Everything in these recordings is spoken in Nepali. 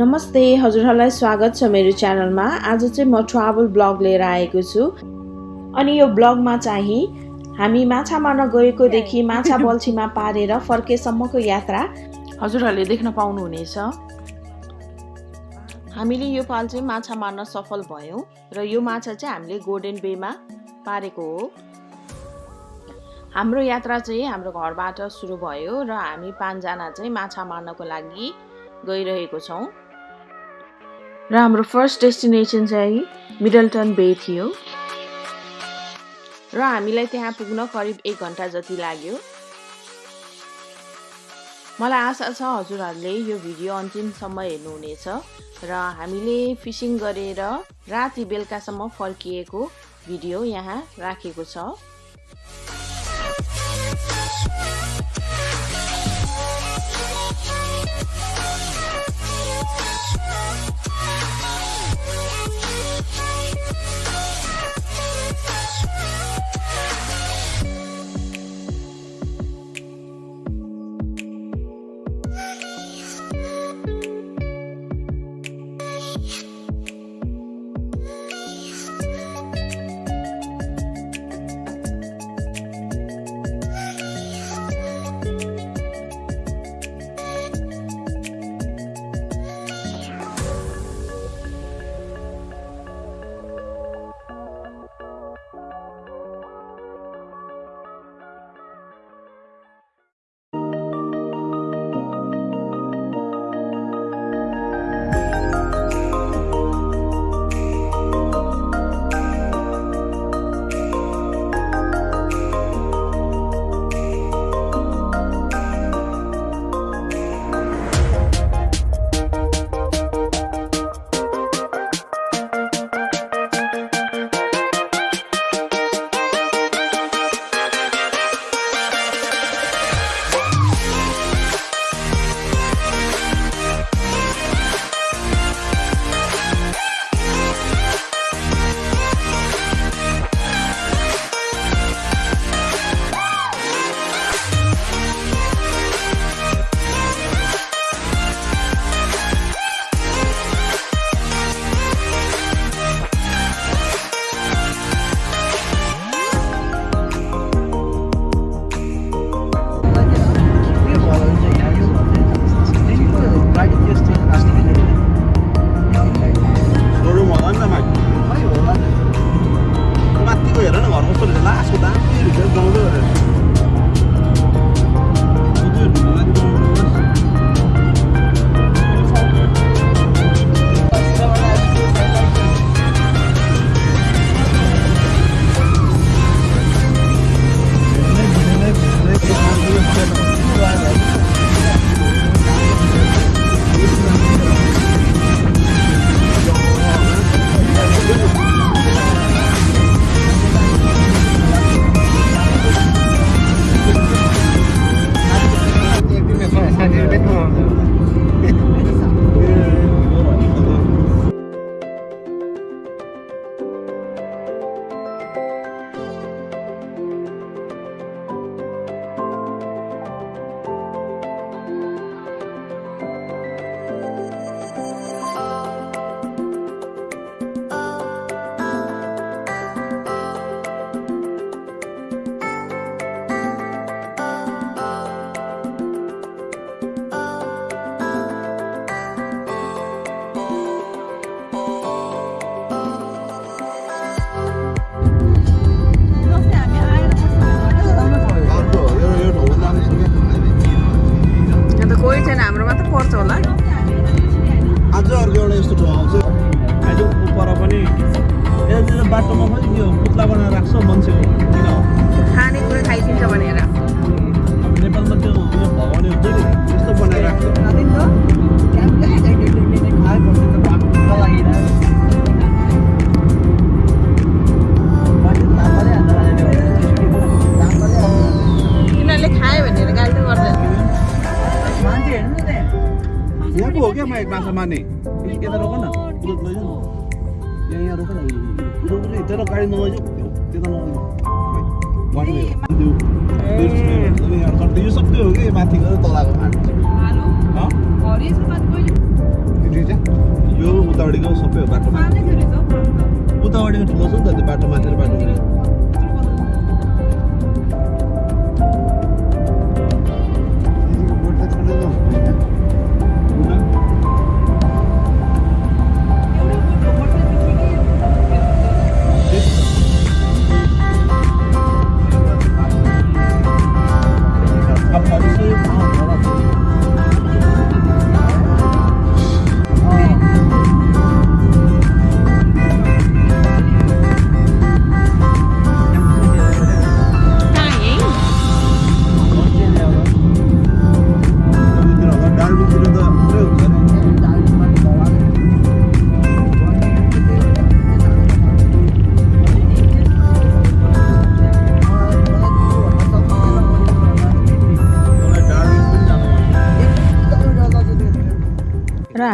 नमस्ते हजुरहरूलाई स्वागत छ मेरो च्यानलमा। आज चाहिँ म ट्राभल ब्लग लिएर आएको छु। अनि यो ब्लगमा चाहिँ हामी माछा मार्न गएकोदेखि माछा बल्छीमा पारेर फर्केसम्मको यात्रा हजुरहरूले देख्न पाउनुहुनेछ। हामीले यो पाल चाहिँ माछा मार्न सफल भयौँ र यो माछा चाहिँ हामीले गोल्डन बेमा पारेको हो। हाम्रो यात्रा चाहिँ हाम्रो घरबाट सुरु भयो र हामी पाँचजना चाहिँ माछा मार्नको लागि गइरहेको छौँ। र हाम्रो फर्स्ट डेस्टिनेसन चाहिँ मिडलटन बे थियो। र हामीलाई त्यहाँ पुग्न करिब एक घन्टा जति लाग्यो। मलाई आशा छ हजुरहरूले यो भिडियो अन्तिमसम्म हेर्नुहुनेछ र हामीले फिसिङ गरेर राति बेलुकासम्म फर्किएको भिडियो यहाँ राखेको छ। कोही छैन हाम्रो मात्र पर्छ होला आज अर्को एउटा यस्तो ठाउँ आउँछ अहिले पर पनि यता बाटोमा पनि यो पुत्ला बनाएर राख्छ मान्छेको किन हो खानेकुरा खाइदिन्छ भनेर अब नेपालमा त्यो उयो भगवान् हुन्छ नि त्यस्तो बनाएर राख्छ एक माछा मार्ने यता रोक न यहाँ यहाँ रोक रोक गाडी नलैजाऊ त्यता नलैजाऊ यो सबै हो कि माथि गएर तलको यो उतापट्टिको सबै हो बाटोमा उतापट्टिको ठुलो छ नि त त्यो बाटो माथि बाटो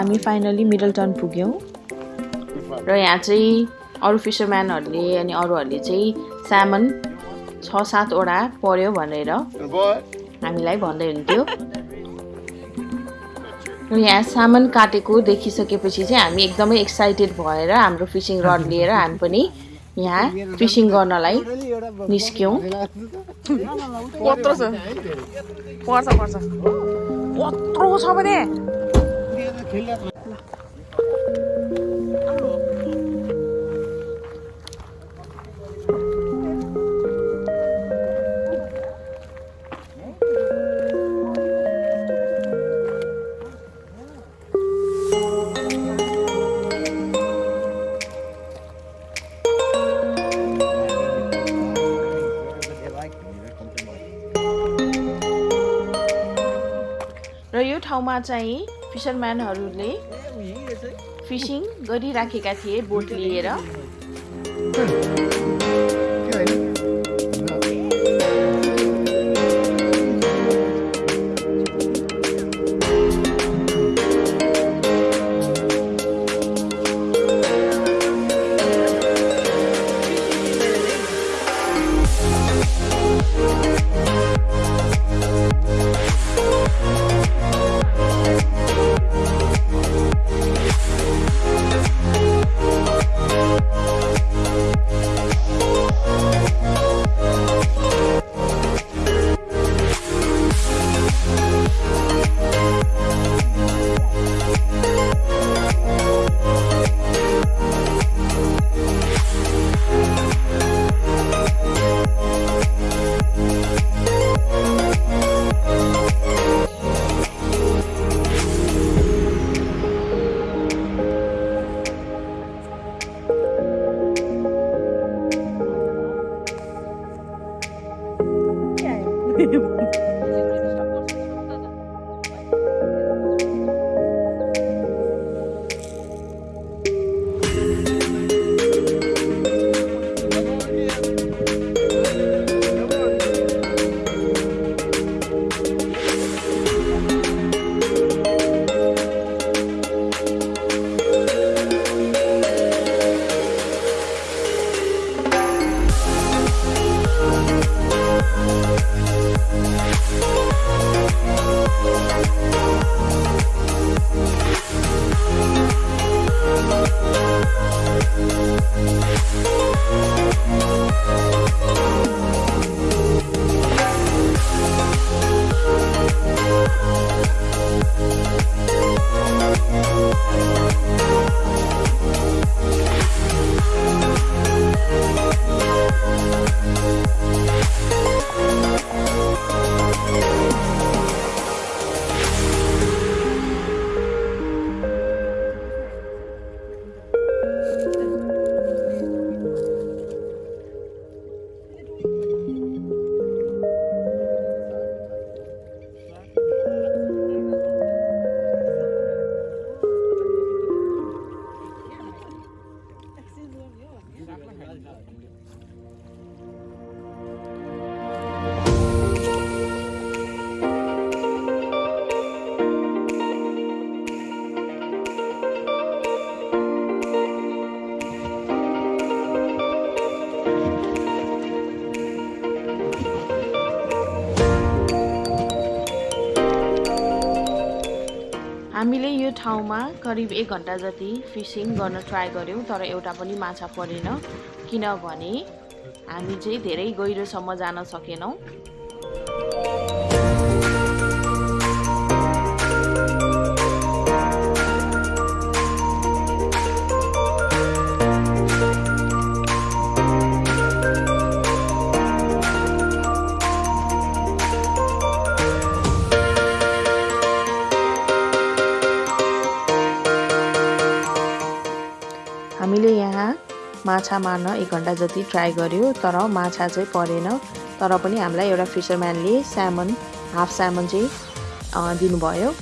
हामी फाइनली मिडल टर्न पुग्यौँ। र यहाँ चाहिँ अरू फिसरम्यानहरूले अनि अरूहरूले चाहिँ स्यामन छ सातवटा पर्यो भनेर हामीलाई भन्दै हुन्थ्यो र यहाँ सामान काटेको देखिसकेपछि चाहिँ हामी एकदमै एक्साइटेड भएर हाम्रो फिसिङ रड लिएर हामी पनि यहाँ फिसिङ गर्नलाई निस्क्यौँ। कत्रो छ। पर्छ पर्छ। कत्रो छ भने। र यो ठाउँमा चाहिँ फिसरम्यानहरूले फिसिङ गरिराखेका थिए बोट लिएर। 嘿 嘿 ठाउँमा करिब एक घन्टा जति फिसिङ गर्न ट्राई गऱ्यौँ तर एउटा पनि माछा परेन। किनभने हामी चाहिँ धेरै गहिरोसम्म जान सकेनौँ। माछा मार्न एक घन्टा जति ट्राई गऱ्यो तर माछा चाहिँ परेन। तर पनि हामीलाई एउटा फिसरम्यानले स्यामन हाफ स्यामन चाहिँ दिनुभयो।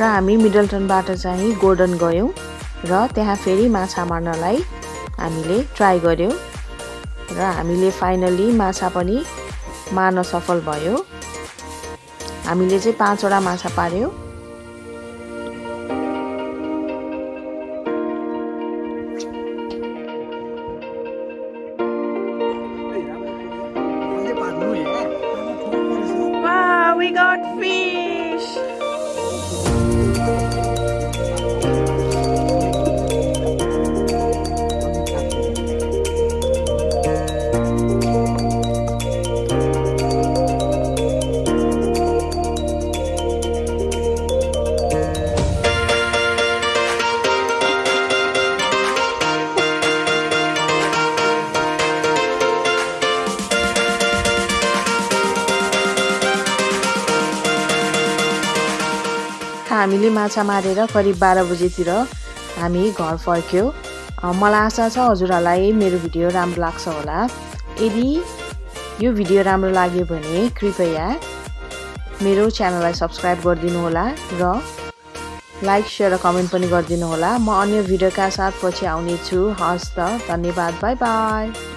र हामी मिडलटनबाट चाहिँ गोर्डन गयौँ। र त्यहाँ फेरि माछा मार्नलाई हामीले ट्राई गऱ्यौँ र हामीले फाइनल्ली माछा पनि मार्न सफल भयो। हामीले चाहिँ पाँचवटा माछा पार्यौँ। माछा मारेर करिब बाह्र बजीतिर हामी घर फर्क्यौँ। मलाई आशा छ हजुरहरूलाई मेरो भिडियो राम्रो लाग्छ होला। यदि यो भिडियो राम्रो लाग्यो भने कृपया मेरो च्यानललाई सब्सक्राइब गरिदिनु होला र लाइक सेयर र कमेन्ट पनि गरिदिनु होला। म अन्य भिडियोका साथ पछि आउनेछु। हस् त धन्यवाद। Bye bye.